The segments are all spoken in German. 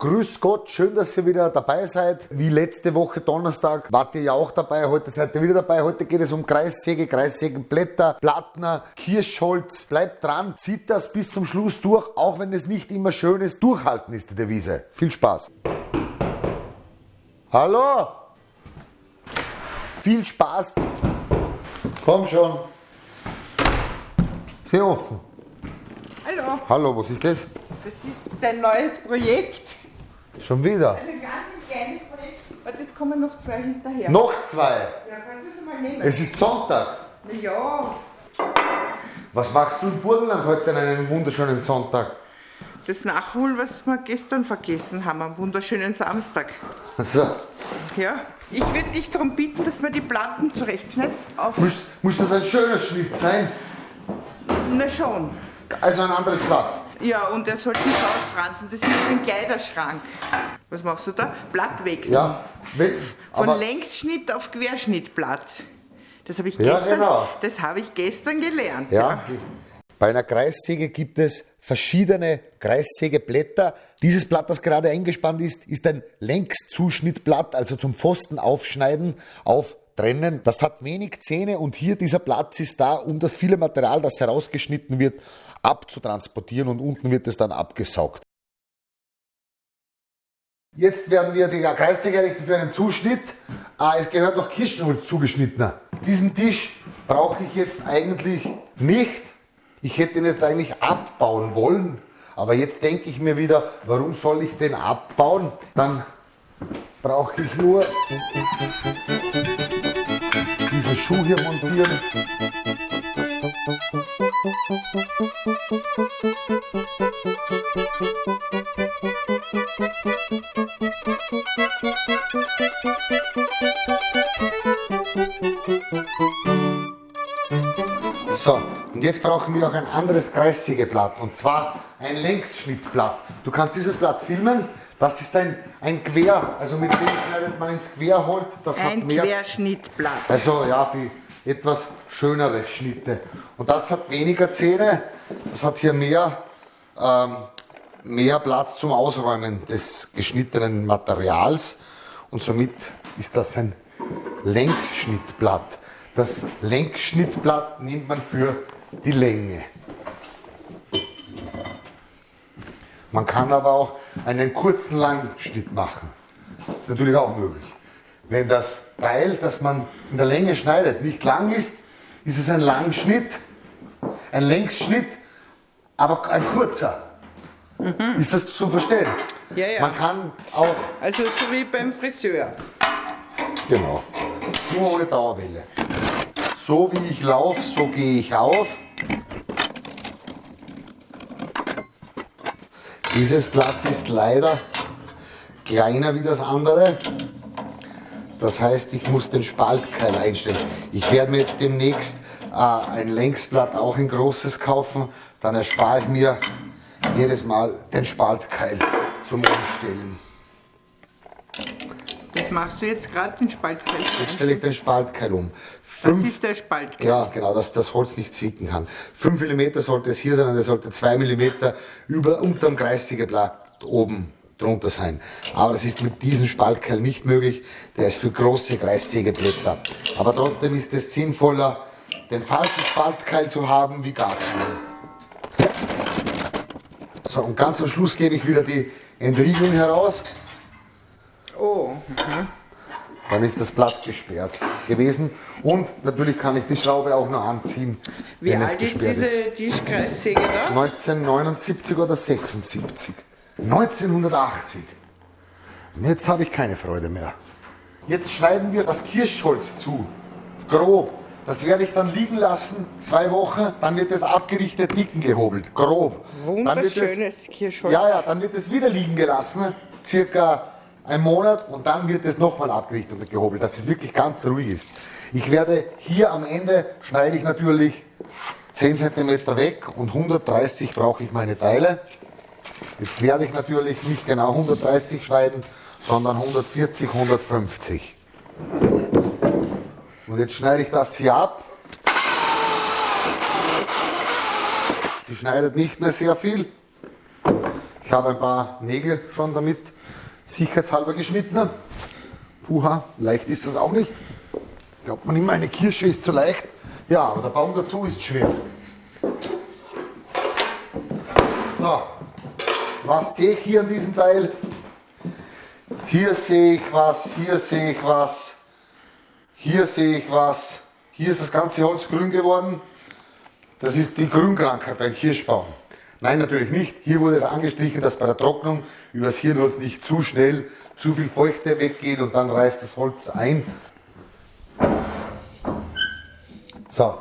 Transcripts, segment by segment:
Grüß Gott, schön, dass ihr wieder dabei seid. Wie letzte Woche Donnerstag wart ihr ja auch dabei, heute seid ihr wieder dabei. Heute geht es um Kreissäge, Kreissägenblätter, Plattner, Kirschholz. Bleibt dran, zieht das bis zum Schluss durch, auch wenn es nicht immer schön ist. Durchhalten ist die Devise. Viel Spaß. Hallo? Viel Spaß. Komm schon. Sehr offen. Hallo, Hallo, was ist das? das ist dein neues Projekt. Schon wieder? Also ein ganz ein kleines Projekt, aber das kommen noch zwei hinterher. Noch zwei. Ja, kannst du es mal nehmen? Es ist Sonntag. Na ja, Was machst du in Burgenland heute an einem wunderschönen Sonntag? das Nachholen, was wir gestern vergessen haben, am wunderschönen Samstag. Also, Ja, ich würde dich darum bitten, dass wir die Platten zurechtschneidest. Auf. muss, muss das ein schöner Schnitt sein? Na schon. Also ein anderes Blatt. Ja, und er sollte nicht ausfransen. Das ist ein Kleiderschrank. Was machst du da? Blattwechsel. Ja, we- Von Längsschnitt auf Querschnittblatt. Das habe ich Ja, gestern, genau. das habe ich gestern gelernt. ja, bei einer Kreissäge gibt es verschiedene Kreissägeblätter. Dieses Blatt, das gerade eingespannt ist, ist ein Längszuschnittblatt, also zum Pfosten aufschneiden, auftrennen. Das hat wenig Zähne und hier dieser Platz ist da, um das viele Material, das herausgeschnitten wird, abzutransportieren und unten wird es dann abgesaugt. Jetzt werden wir die Kreissäge errichten für einen Zuschnitt. Ah, es gehört noch Kirschenholz zugeschnittener. Diesen Tisch brauche ich jetzt eigentlich nicht. Ich hätte ihn jetzt eigentlich abbauen wollen. Aber jetzt denke ich mir wieder, warum soll ich den abbauen? Dann brauche ich nur diesen Schuh hier montieren. So, und jetzt brauchen wir auch ein anderes Kreissägeblatt und zwar ein Längsschnittblatt. Du kannst dieses Blatt filmen. Das ist ein, ein Quer, also mit dem schneidet man ins Querholz. Das Ein hat mehr Querschnittblatt. also ja, für etwas schönere Schnitte. Und das hat weniger Zähne, das hat hier mehr, ähm, mehr Platz zum Ausräumen des geschnittenen Materials und somit ist das ein Längsschnittblatt. Das Längsschnittblatt nimmt man für die Länge. Man kann aber auch einen kurzen Langschnitt machen. Das ist natürlich auch möglich. Wenn das Teil, das man in der Länge schneidet, nicht lang ist, ist es ein Langschnitt, ein Längsschnitt, aber ein kurzer. Ist das zu verstehen? Ja, ja. Man kann auch, Also so wie beim Friseur. genau, nur ohne Dauerwelle. So wie ich laufe, so gehe ich auf. Dieses Blatt ist leider kleiner wie das andere. Das heißt, ich muss den Spaltkeil einstellen. Ich werde mir jetzt demnächst äh, ein Längsblatt auch ein großes kaufen. Dann erspare ich mir jedes Mal den Spaltkeil zum Umstellen. Das machst du jetzt gerade, den Spaltkeil. Jetzt stelle ich den Spaltkeil um. Das Fünf, ist der Spaltkeil. ja, genau, dass das Holz nicht zwicken kann. 5 mm sollte es hier sein und es sollte 2 mm über, unterm Kreissägeblatt oben drunter sein. Aber das ist mit diesem Spaltkeil nicht möglich. Der ist für große Kreissägeblätter. Aber trotzdem ist es sinnvoller, den falschen Spaltkeil zu haben, wie gar keinen. So, und ganz am Schluss gebe ich wieder die Entriegelung heraus. Oh, Dann ist das Blatt gesperrt gewesen. Und natürlich kann ich die Schraube auch noch anziehen, wie wenn es alt ist gesperrt ist. diese Tischkreissäge da? 1979 oder 76? 1980. Und jetzt habe ich keine Freude mehr. Jetzt schneiden wir das Kirschholz zu. Grob. Das werde ich dann liegen lassen, zwei Wochen, dann wird es abgerichtet, dicken gehobelt, grob. Dann wird es- Wunderschönes Kirschholz. Ja, ja, dann wird es wieder liegen gelassen, circa ein Monat und dann wird es nochmal abgerichtet und gehobelt, dass es wirklich ganz ruhig ist. Ich werde hier am Ende, schneide ich natürlich 10 cm weg und 130 brauche ich meine Teile. Jetzt werde ich natürlich nicht genau 130 schneiden, sondern 140, 150. Und jetzt schneide ich das hier ab. Sie schneidet nicht mehr sehr viel. Ich habe ein paar Nägel schon damit sicherheitshalber geschnitten. Puha, leicht ist das auch nicht. Glaubt man immer, eine Kirsche ist zu leicht. Ja, aber der Baum dazu ist schwer. So, was sehe ich hier an diesem Teil? Hier sehe ich was, hier sehe ich was, hier sehe ich was. Hier ist das ganze Holz grün geworden. Das ist die Grünkrankheit beim Kirschbaum. Nein, natürlich nicht. Hier wurde es angestrichen, dass bei der Trocknung über das Hirnholz nicht zu schnell zu viel Feuchte weggeht und dann reißt das Holz ein. So,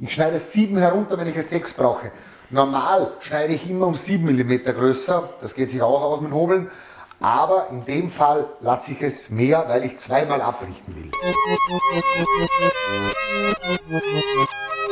ich schneide 7 herunter, wenn ich es 6 brauche. Normal schneide ich immer um 7 mm größer, das geht sich auch aus mit Hobeln, aber in dem Fall lasse ich es mehr, weil ich zweimal abrichten will.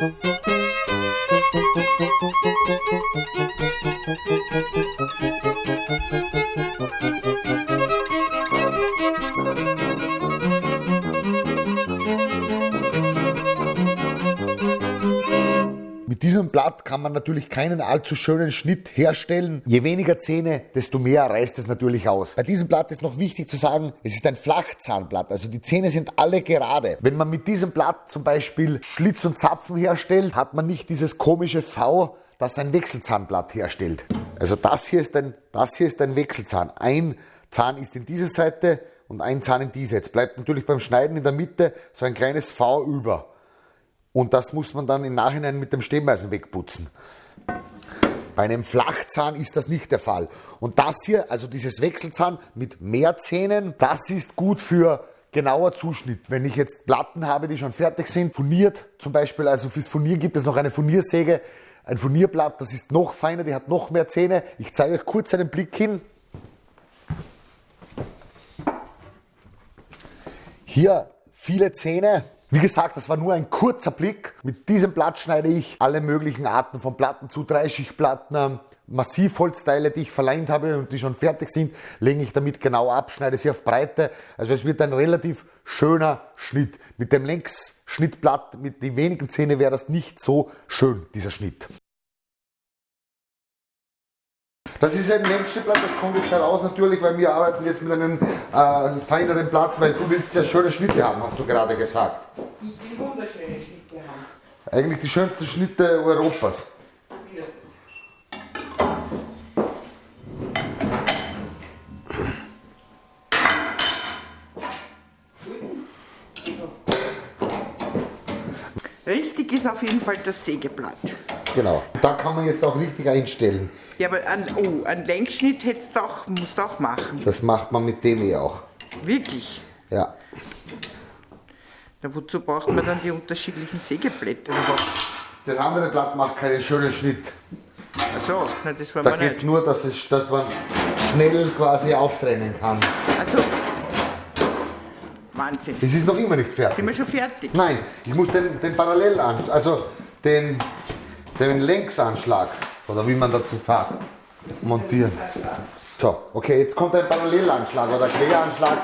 Mit kann man natürlich keinen allzu schönen Schnitt herstellen. Je weniger Zähne, desto mehr reißt es natürlich aus. Bei diesem Blatt ist noch wichtig zu sagen, es ist ein Flachzahnblatt, also die Zähne sind alle gerade. Wenn man mit diesem Blatt zum Beispiel Schlitz und Zapfen herstellt, hat man nicht dieses komische V, das ein Wechselzahnblatt herstellt. Also das hier ist ein, das hier ist ein Wechselzahn. Ein Zahn ist in diese Seite und ein Zahn in diese. Jetzt bleibt natürlich beim Schneiden in der Mitte so ein kleines V über. Und das muss man dann im Nachhinein mit dem Stehmeisen wegputzen. Bei einem Flachzahn ist das nicht der Fall. Und das hier, also dieses Wechselzahn mit mehr Zähnen, das ist gut für genauer Zuschnitt. Wenn ich jetzt Platten habe, die schon fertig sind, furniert zum Beispiel, also fürs Furnieren gibt es noch eine Furniersäge, ein Furnierblatt, das ist noch feiner, die hat noch mehr Zähne. Ich zeige euch kurz einen Blick hin. Hier viele Zähne, wie gesagt, das war nur ein kurzer Blick. Mit diesem Blatt schneide ich alle möglichen Arten von Platten zu, Dreischichtplatten, ähm, Massivholzteile, die ich verleimt habe und die schon fertig sind, lege ich damit genau ab, schneide sie auf Breite. Also es wird ein relativ schöner Schnitt. Mit dem Längsschnittblatt, mit den wenigen Zähnen wäre das nicht so schön, dieser Schnitt. Das ist ein Längsschnittblatt, das kommt jetzt heraus natürlich, weil wir arbeiten jetzt mit einem äh, feineren Blatt, weil du willst ja schöne Schnitte haben, hast du gerade gesagt. Ich will wunderschöne Schnitte haben. Eigentlich die schönsten Schnitte Europas. Richtig ist auf jeden Fall das Sägeblatt. Genau. Da kann man jetzt auch richtig einstellen. Ja, aber an, oh, einen Längsschnitt hättest du auch, musst du auch machen. Das macht man mit dem eh auch. Wirklich. Ja. Na, wozu braucht man dann die unterschiedlichen Sägeblätter? Das andere Blatt macht keinen schönen Schnitt. Achso, na, das war Da geht es nur, dass, es, dass man schnell quasi auftrennen kann. Also, Wahnsinn. Es ist noch immer nicht fertig. Sind wir schon fertig? Nein, ich muss den, den Parallelanschlag, also den, den Längsanschlag, oder wie man dazu sagt, montieren. So, okay, jetzt kommt ein Parallelanschlag oder Queranschlag,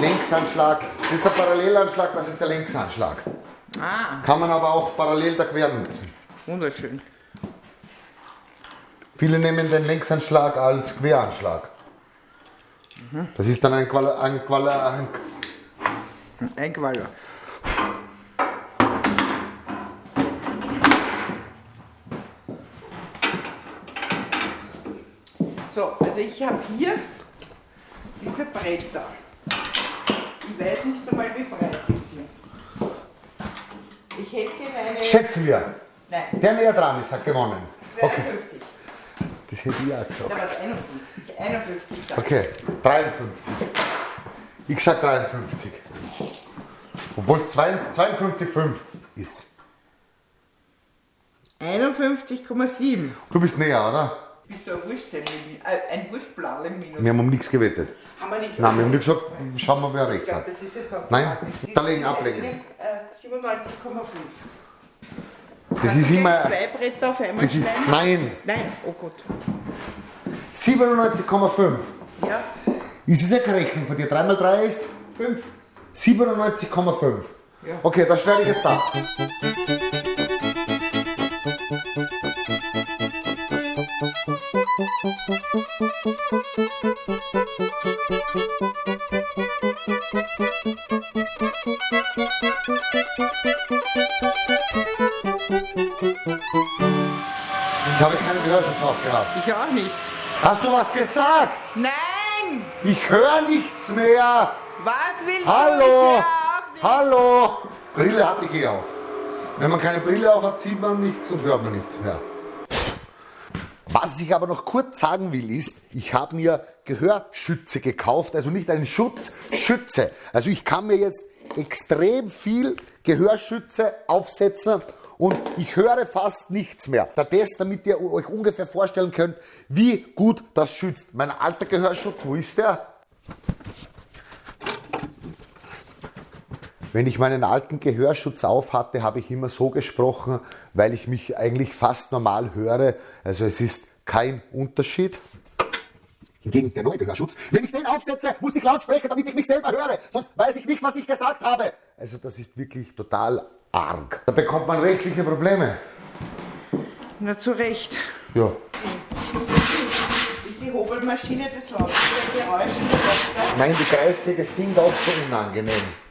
Längsanschlag. Das ist der Parallelanschlag, das ist der Längsanschlag. Ah, Kann man aber auch parallel der Quer nutzen. wunderschön. Viele nehmen den Längsanschlag als Queranschlag. Das ist dann ein Quala, ein Quala, ein, Ein Qualler. So, also ich habe hier diese Bretter. Ich weiß nicht einmal, wie breit die sind. Ich hätte gerne eine. Schätzen wir. Nein, Der näher dran ist, hat gewonnen. Okay, 52. das hätte ich auch gesagt. Da war es 51. 51 sag. Okay, 53. Ich sag 53. Obwohl es 52,5 ist. 51,7. Du bist näher, oder? Bist du ein Wurstzeug, äh, ein Wurstblau im Minus? Wir haben um nichts gewettet. Haben wir nicht Nein, wir haben nicht gesagt, schauen wir, wer recht hat. das ist jetzt auch Nein, da legen, ist ablegen. Äh, 97,5. Das ist immer. Zwei Bretter auf einmal Das ist. Nein, Nein, oh Gott. 97,5. Ja, Ist es ja keine Rechnung von dir? 3 mal 3 ist 5. 97,5. Ja. Okay, das schneide ich jetzt ab. Ich habe keinen Gehörschutz aufgehabt. Ich auch nicht. Hast du was gesagt? Nein! Ich höre nichts mehr. Was willst Hallo! du? Nicht. Hallo! Brille hatte ich eh auf. Wenn man keine Brille auf hat, sieht man nichts und hört man nichts mehr. Was ich aber noch kurz sagen will, ist, ich habe mir Gehörschütze gekauft, also nicht einen Schutz, Schütze. Also ich kann mir jetzt extrem viel Gehörschütze aufsetzen und ich höre fast nichts mehr. Der Test, damit ihr euch ungefähr vorstellen könnt, wie gut das schützt. Mein alter Gehörschutz, wo ist der? Wenn ich meinen alten Gehörschutz auf hatte, habe ich immer so gesprochen, weil ich mich eigentlich fast normal höre. Also es ist kein Unterschied. Hingegen der neue Gehörschutz, wenn ich den aufsetze, muss ich laut sprechen, damit ich mich selber höre. Sonst weiß ich nicht, was ich gesagt habe. Also das ist wirklich total arg. Da bekommt man rechtliche Probleme. Na, zu Recht. Ja. Ist die Hobelmaschine das lauteste Geräusch in der Welt? Nein, die Kreissäge sind auch so unangenehm.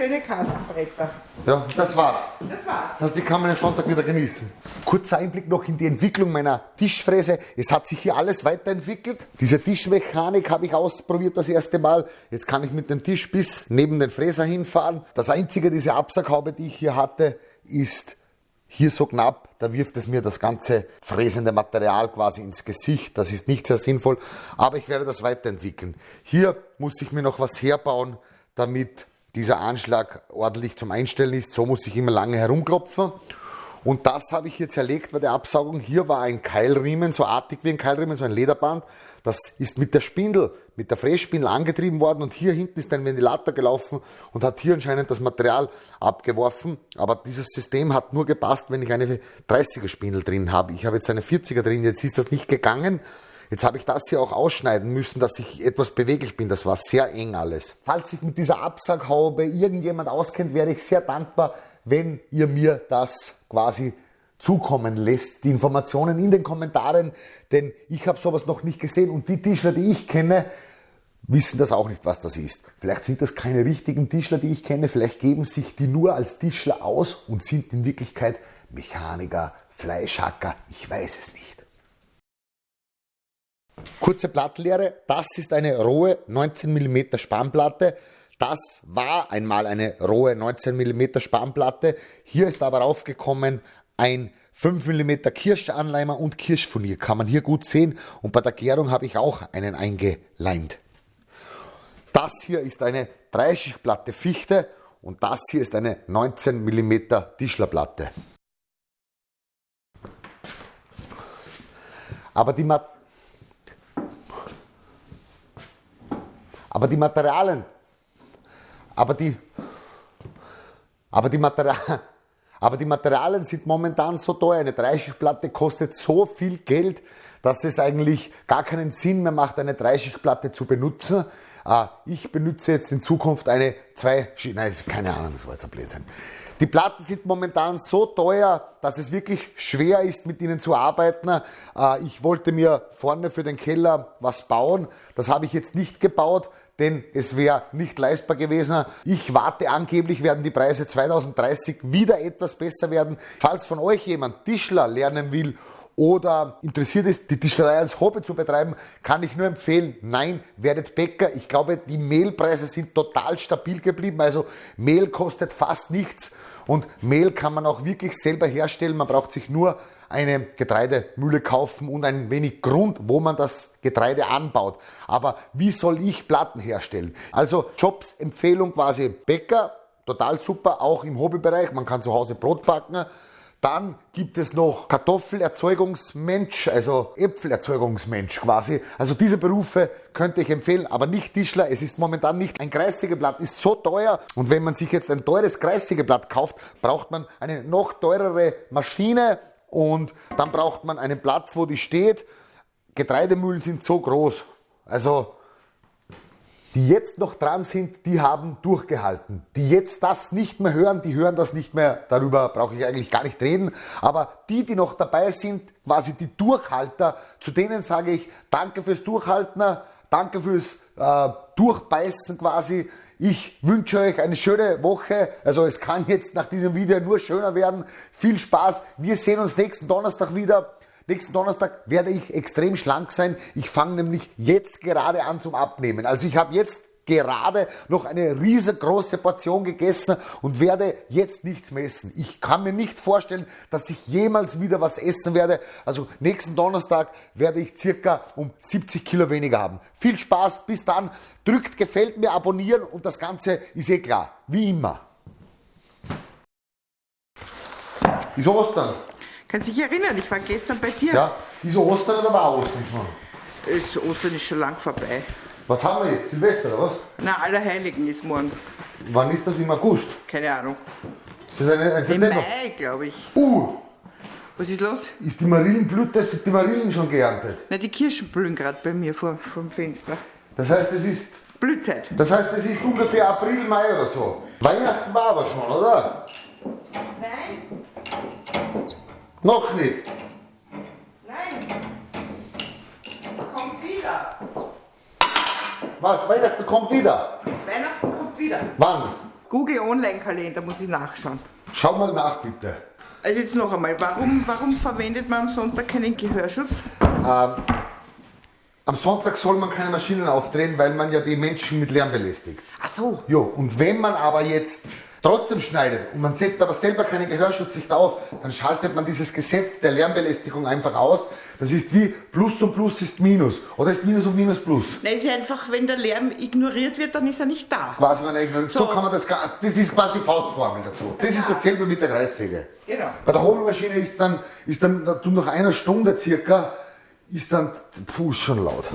Wunderschöne Kastenbretter. Ja, das war's. Das war's. Also die kann man den Sonntag wieder genießen. Kurzer Einblick noch in die Entwicklung meiner Tischfräse. Es hat sich hier alles weiterentwickelt. Diese Tischmechanik habe ich ausprobiert das erste Mal. Jetzt kann ich mit dem Tisch bis neben den Fräser hinfahren. Das einzige, diese Absaughaube, die ich hier hatte, ist hier so knapp, da wirft es mir das ganze fräsende Material quasi ins Gesicht. Das ist nicht sehr sinnvoll, aber ich werde das weiterentwickeln. Hier muss ich mir noch was herbauen, damit dieser Anschlag ordentlich zum Einstellen ist. So muss ich immer lange herumklopfen. Und das habe ich hier zerlegt bei der Absaugung. Hier war ein Keilriemen, so artig wie ein Keilriemen, so ein Lederband. Das ist mit der Spindel, mit der Frässpindel angetrieben worden und hier hinten ist ein Ventilator gelaufen und hat hier anscheinend das Material abgeworfen. Aber dieses System hat nur gepasst, wenn ich eine 30er Spindel drin habe. Ich habe jetzt eine 40er drin, jetzt ist das nicht gegangen. Jetzt habe ich das hier auch ausschneiden müssen, dass ich etwas beweglich bin. Das war sehr eng alles. Falls sich mit dieser Absaughaube irgendjemand auskennt, wäre ich sehr dankbar, wenn ihr mir das quasi zukommen lässt, die Informationen in den Kommentaren, denn ich habe sowas noch nicht gesehen und die Tischler, die ich kenne, wissen das auch nicht, was das ist. Vielleicht sind das keine richtigen Tischler, die ich kenne, vielleicht geben sich die nur als Tischler aus und sind in Wirklichkeit Mechaniker, Fleischhacker, ich weiß es nicht. Kurze Plattenlehre, das ist eine rohe 19 mm Spannplatte. Das war einmal eine rohe 19 mm Spannplatte. Hier ist aber aufgekommen ein 5 mm Kirschanleimer und Kirschfurnier. Kann man hier gut sehen. Und bei der Gärung habe ich auch einen eingeleint. Das hier ist eine Dreischichtplatte Fichte und das hier ist eine 19 mm Tischlerplatte. Aber die, Mat aber die Materialien, aber die, aber die Materialien, aber die Materialien sind momentan so teuer. Eine Dreischichtplatte kostet so viel Geld, dass es eigentlich gar keinen Sinn mehr macht, eine Dreischichtplatte zu benutzen. Äh, Ich benutze jetzt in Zukunft eine zwei, nein, keine Ahnung, das war jetzt ein Blödsinn. Die Platten sind momentan so teuer, dass es wirklich schwer ist, mit ihnen zu arbeiten. Äh, Ich wollte mir vorne für den Keller was bauen. Das habe ich jetzt nicht gebaut, denn es wäre nicht leistbar gewesen. Ich warte, angeblich werden die Preise 2030 wieder etwas besser werden. Falls von euch jemand Tischler lernen will oder interessiert ist, die Tischlerei als Hobby zu betreiben, kann ich nur empfehlen, nein, werdet Bäcker. Ich glaube, die Mehlpreise sind total stabil geblieben. Also Mehl kostet fast nichts und Mehl kann man auch wirklich selber herstellen. Man braucht sich nur eine Getreidemühle kaufen und ein wenig Grund, wo man das Getreide anbaut. Aber wie soll ich Platten herstellen? Also Jobs Empfehlung quasi Bäcker, total super, auch im Hobbybereich. Man kann zu Hause Brot backen. Dann gibt es noch Kartoffelerzeugungsmensch, also Äpfelerzeugungsmensch quasi. Also diese Berufe könnte ich empfehlen, aber nicht Tischler. Es ist momentan nicht. Ein Kreissägeblatt ist so teuer und wenn man sich jetzt ein teures Kreissägeblatt kauft, braucht man eine noch teurere Maschine und dann braucht man einen Platz, wo die steht. Getreidemühlen sind so groß. Also die jetzt noch dran sind, die haben durchgehalten. Die jetzt das nicht mehr hören, die hören das nicht mehr. Darüber brauche ich eigentlich gar nicht reden. Aber die, die noch dabei sind, quasi die Durchhalter, zu denen sage ich Danke fürs Durchhalten, danke fürs äh, Durchbeißen quasi. Ich wünsche euch eine schöne Woche. Also es kann jetzt nach diesem Video nur schöner werden. Viel Spaß. Wir sehen uns nächsten Donnerstag wieder. Nächsten Donnerstag werde ich extrem schlank sein. Ich fange nämlich jetzt gerade an zum Abnehmen. Also ich habe jetzt gerade noch eine riesengroße Portion gegessen und werde jetzt nichts mehr essen. Ich kann mir nicht vorstellen, dass ich jemals wieder was essen werde. Also nächsten Donnerstag werde ich circa um 70 Kilo weniger haben. Viel Spaß, bis dann. Drückt gefällt mir, abonnieren und das Ganze ist eh klar. Wie immer. Ist Ostern. Kann sich erinnern, ich war gestern bei dir. Ja, ist Ostern oder war Ostern schon? Das Ostern ist schon lang vorbei. Was haben wir jetzt? Silvester oder was? Na, Allerheiligen ist morgen. Wann ist das im August? Keine Ahnung. Ist das eine, ein Im September? Mai, glaube ich. Uh, Was ist los? ist die Marillenblüte, sind die Marillen schon geerntet? Na, die Kirschen blühen gerade bei mir vor, vor dem Fenster. Das heißt, es ist, Blühzeit. das heißt, es ist ungefähr April, Mai oder so. Weihnachten war aber schon, oder? Nein, Noch nicht. nein. Kommt wieder. Was? Weihnachten kommt wieder. Weihnachten kommt wieder. Wann? Google Online-Kalender, muss ich nachschauen. Schau mal nach, bitte. Also jetzt noch einmal, warum, warum verwendet man am Sonntag keinen Gehörschutz? Ähm, am Sonntag soll man keine Maschinen aufdrehen, weil man ja die Menschen mit Lärm belästigt. Ach so. Jo, und wenn man aber jetzt trotzdem schneidet und man setzt aber selber keinen Gehörschutz nicht auf, dann schaltet man dieses Gesetz der Lärmbelästigung einfach aus. Das ist wie Plus und Plus ist Minus. Oder ist Minus und Minus Plus. Nein, ist einfach, wenn der Lärm ignoriert wird, dann ist er nicht da. Quasi man eigentlich, so So. kann man das, gar- das ist quasi die Faustformel dazu. Das ist dasselbe mit der Kreissäge. Genau. Bei der Hobelmaschine ist dann, ist dann, du nach einer Stunde circa, ist dann, puh, ist schon laut.